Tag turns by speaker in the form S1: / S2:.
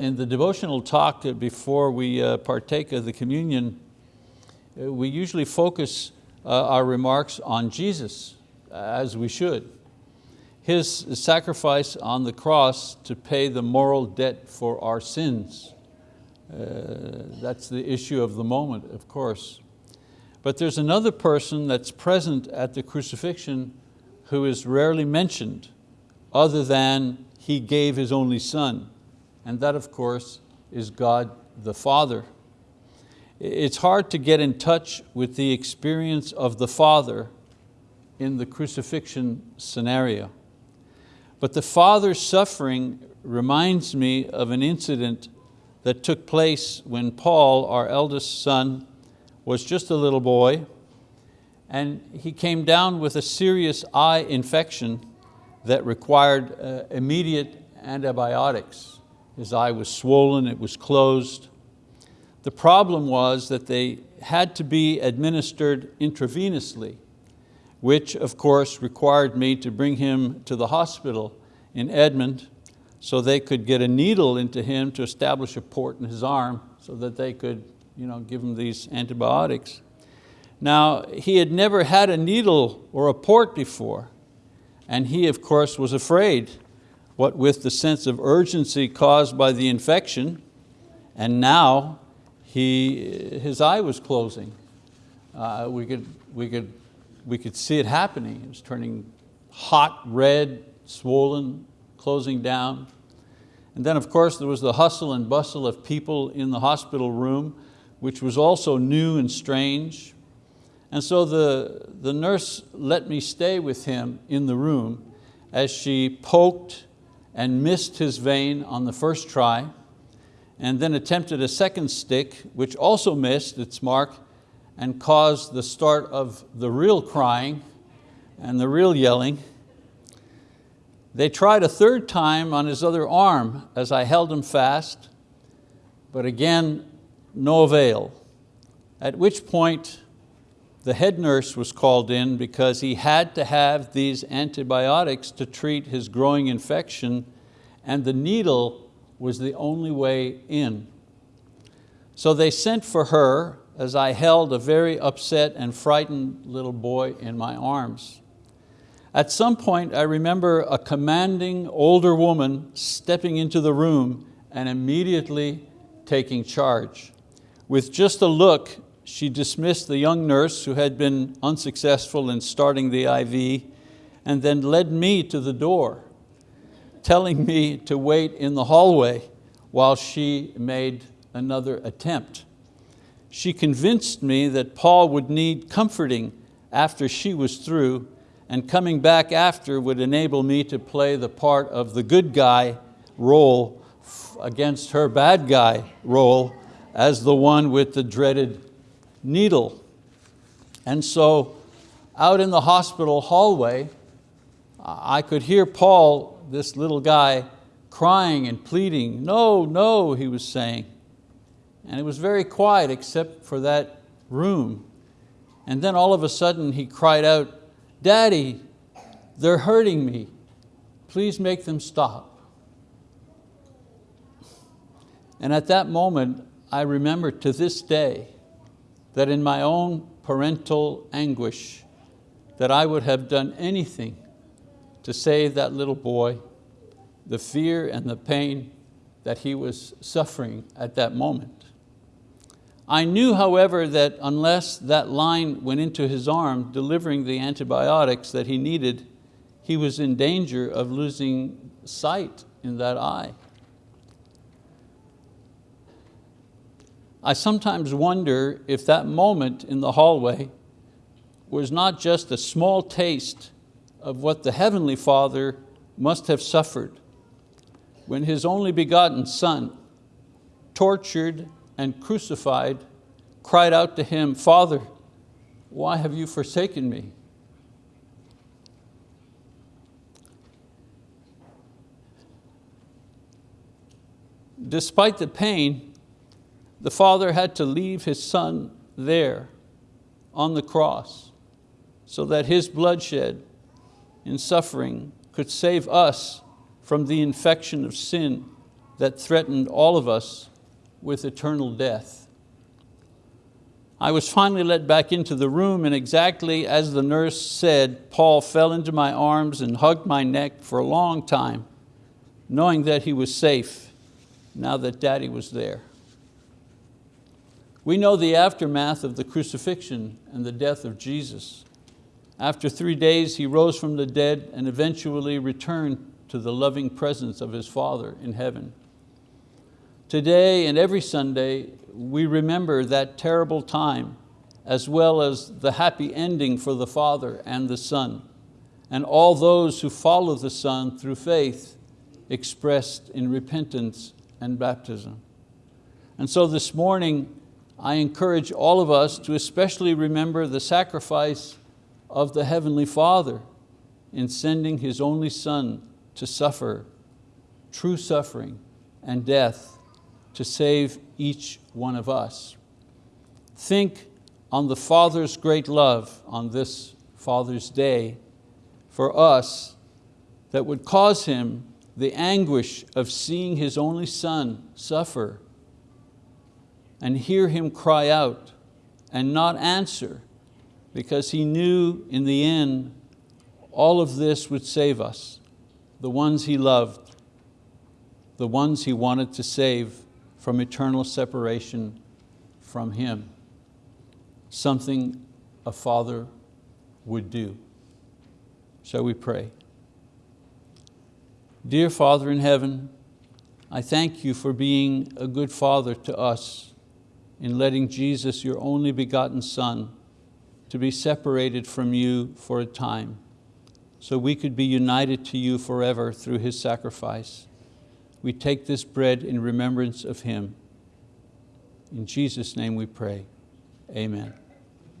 S1: In the devotional talk before we uh, partake of the communion, uh, we usually focus uh, our remarks on Jesus, as we should. His sacrifice on the cross to pay the moral debt for our sins. That's the issue of the moment, of course. But there's another person that's present at the crucifixion who is rarely mentioned other than he gave his only son and that of course is God the Father. It's hard to get in touch with the experience of the Father in the crucifixion scenario. But the Father's suffering reminds me of an incident that took place when Paul, our eldest son, was just a little boy and he came down with a serious eye infection that required uh, immediate antibiotics. His eye was swollen, it was closed. The problem was that they had to be administered intravenously, which of course required me to bring him to the hospital in Edmond so they could get a needle into him to establish a port in his arm so that they could you know, give him these antibiotics. Now, he had never had a needle or a port before, and he, of course, was afraid what with the sense of urgency caused by the infection, and now he, his eye was closing. Uh, we, could, we, could, we could see it happening. It was turning hot, red, swollen, closing down. And then of course there was the hustle and bustle of people in the hospital room, which was also new and strange. And so the, the nurse let me stay with him in the room as she poked and missed his vein on the first try, and then attempted a second stick, which also missed its mark and caused the start of the real crying and the real yelling. They tried a third time on his other arm as I held him fast, but again, no avail. At which point the head nurse was called in because he had to have these antibiotics to treat his growing infection and the needle was the only way in. So they sent for her as I held a very upset and frightened little boy in my arms. At some point I remember a commanding older woman stepping into the room and immediately taking charge. With just a look, she dismissed the young nurse who had been unsuccessful in starting the IV and then led me to the door, telling me to wait in the hallway while she made another attempt. She convinced me that Paul would need comforting after she was through and coming back after would enable me to play the part of the good guy role against her bad guy role as the one with the dreaded needle. And so out in the hospital hallway, I could hear Paul, this little guy, crying and pleading, no, no, he was saying. And it was very quiet except for that room. And then all of a sudden he cried out, Daddy, they're hurting me. Please make them stop. And at that moment, I remember to this day that in my own parental anguish, that I would have done anything to save that little boy, the fear and the pain that he was suffering at that moment. I knew, however, that unless that line went into his arm, delivering the antibiotics that he needed, he was in danger of losing sight in that eye. I sometimes wonder if that moment in the hallway was not just a small taste of what the Heavenly Father must have suffered when His only begotten Son, tortured and crucified, cried out to Him, Father, why have you forsaken me? Despite the pain, the Father had to leave His Son there on the cross so that His bloodshed in suffering could save us from the infection of sin that threatened all of us with eternal death. I was finally let back into the room and exactly as the nurse said, Paul fell into my arms and hugged my neck for a long time, knowing that he was safe now that daddy was there. We know the aftermath of the crucifixion and the death of Jesus. After three days, he rose from the dead and eventually returned to the loving presence of his Father in heaven. Today and every Sunday, we remember that terrible time as well as the happy ending for the Father and the Son and all those who follow the Son through faith expressed in repentance and baptism. And so this morning, I encourage all of us to especially remember the sacrifice of the Heavenly Father in sending His only Son to suffer, true suffering and death to save each one of us. Think on the Father's great love on this Father's Day for us that would cause Him the anguish of seeing His only Son suffer and hear Him cry out and not answer because He knew in the end all of this would save us, the ones He loved, the ones He wanted to save from eternal separation from Him, something a father would do. Shall we pray? Dear Father in heaven, I thank you for being a good father to us in letting Jesus, your only begotten Son, to be separated from you for a time so we could be united to you forever through His sacrifice we take this bread in remembrance of Him. In Jesus' name we pray, amen.